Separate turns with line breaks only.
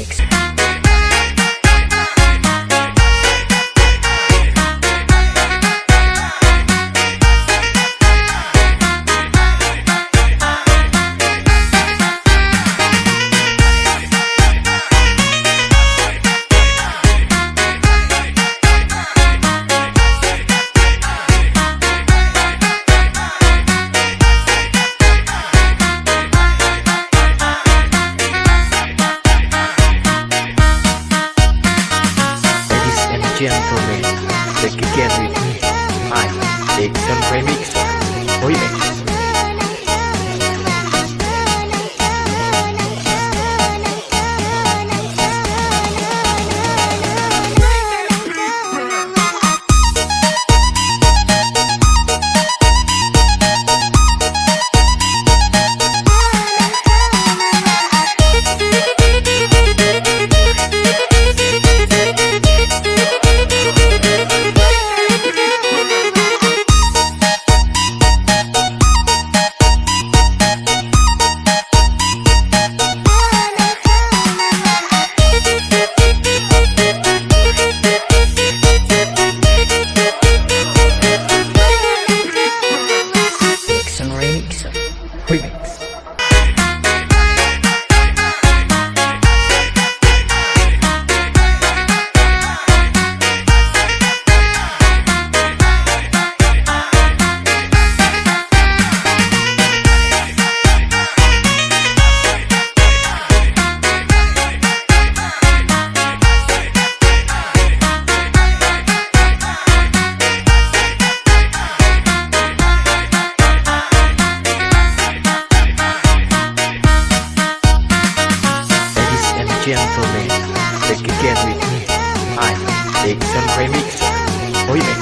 Remix. Gentlemen de Kiki Enrique. Ay, Dixon Remix. Remix. gentlemen, de with me? I Dixon Remix. Oíme.